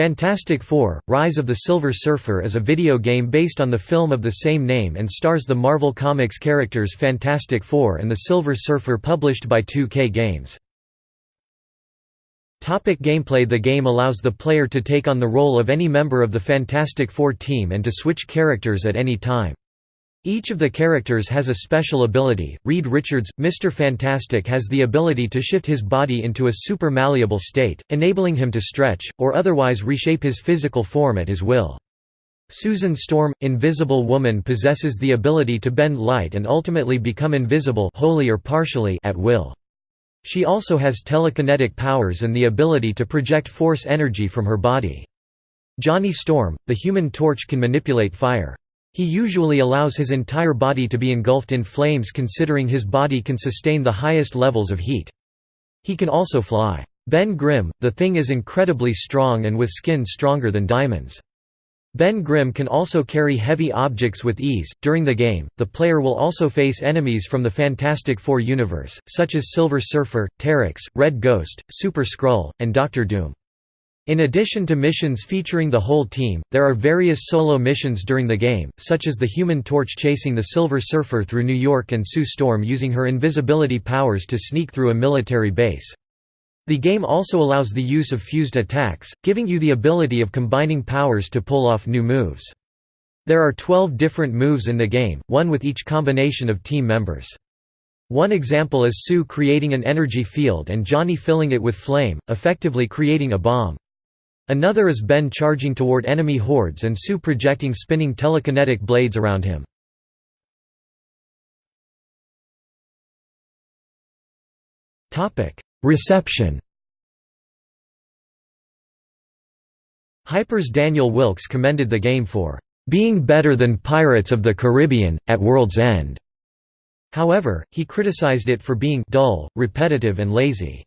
Fantastic Four: Rise of the Silver Surfer is a video game based on the film of the same name and stars the Marvel Comics characters Fantastic Four and the Silver Surfer published by 2K Games. Topic gameplay The game allows the player to take on the role of any member of the Fantastic Four team and to switch characters at any time. Each of the characters has a special ability. Reed Richards, Mr. Fantastic has the ability to shift his body into a super malleable state, enabling him to stretch, or otherwise reshape his physical form at his will. Susan Storm, Invisible Woman possesses the ability to bend light and ultimately become invisible wholly or partially at will. She also has telekinetic powers and the ability to project force energy from her body. Johnny Storm, the Human Torch can manipulate fire. He usually allows his entire body to be engulfed in flames considering his body can sustain the highest levels of heat. He can also fly. Ben Grimm, the Thing is incredibly strong and with skin stronger than diamonds. Ben Grimm can also carry heavy objects with ease. During the game, the player will also face enemies from the Fantastic Four universe, such as Silver Surfer, Terrax, Red Ghost, Super Skrull, and Doctor Doom. In addition to missions featuring the whole team, there are various solo missions during the game, such as the Human Torch chasing the Silver Surfer through New York and Sue Storm using her invisibility powers to sneak through a military base. The game also allows the use of fused attacks, giving you the ability of combining powers to pull off new moves. There are 12 different moves in the game, one with each combination of team members. One example is Sue creating an energy field and Johnny filling it with flame, effectively creating a bomb. Another is Ben charging toward enemy hordes and Sue projecting spinning telekinetic blades around him. Reception Hyper's Daniel Wilks commended the game for being better than Pirates of the Caribbean, at World's End. However, he criticized it for being dull, repetitive and lazy.